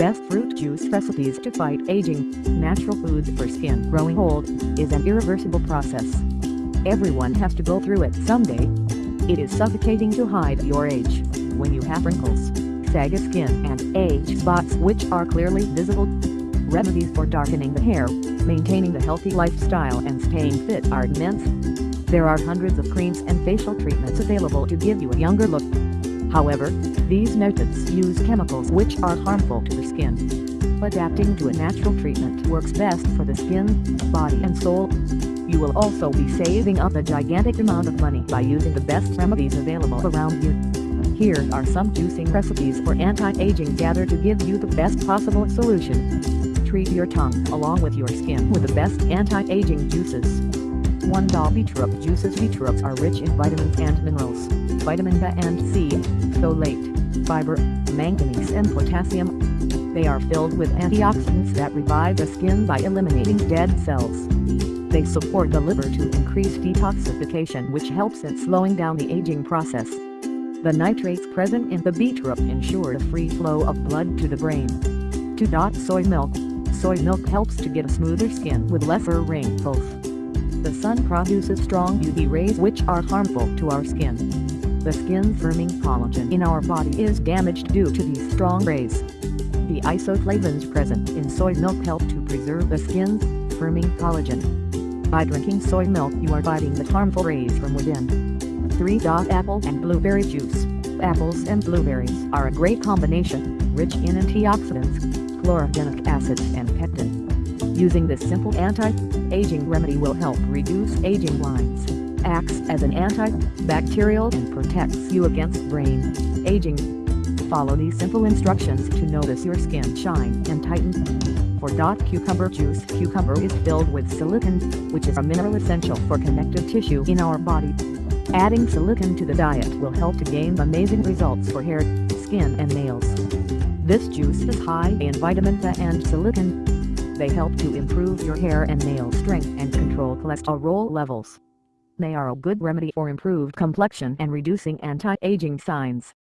best fruit juice recipes to fight aging, natural foods for skin growing old, is an irreversible process. Everyone has to go through it someday. It is suffocating to hide your age, when you have wrinkles, saggy skin and age spots which are clearly visible. Remedies for darkening the hair, maintaining the healthy lifestyle and staying fit are immense. There are hundreds of creams and facial treatments available to give you a younger look. However, these methods use chemicals which are harmful to the skin. Adapting to a natural treatment works best for the skin, body and soul. You will also be saving up a gigantic amount of money by using the best remedies available around you. Here are some juicing recipes for anti-aging gather to give you the best possible solution. Treat your tongue along with your skin with the best anti-aging juices. 1. Beetroot juices Beetroots are rich in vitamins and minerals, vitamin B and C, folate, fiber, manganese and potassium. They are filled with antioxidants that revive the skin by eliminating dead cells. They support the liver to increase detoxification which helps in slowing down the aging process. The nitrates present in the beetroot ensure a free flow of blood to the brain. 2. Soy milk Soy milk helps to get a smoother skin with lesser wrinkles. The sun produces strong UV rays which are harmful to our skin. The skin firming collagen in our body is damaged due to these strong rays. The isoflavones present in soy milk help to preserve the skin's firming collagen. By drinking soy milk you are fighting the harmful rays from within. 3. Apple and blueberry juice Apples and blueberries are a great combination, rich in antioxidants, chlorogenic acids and pectin. Using this simple anti-aging remedy will help reduce aging lines, acts as an antibacterial and protects you against brain aging. Follow these simple instructions to notice your skin shine and tighten. For dot cucumber juice Cucumber is filled with silicon, which is a mineral essential for connective tissue in our body. Adding silicon to the diet will help to gain amazing results for hair, skin and nails. This juice is high in vitamin B and silicon, they help to improve your hair and nail strength and control cholesterol levels. They are a good remedy for improved complexion and reducing anti-aging signs.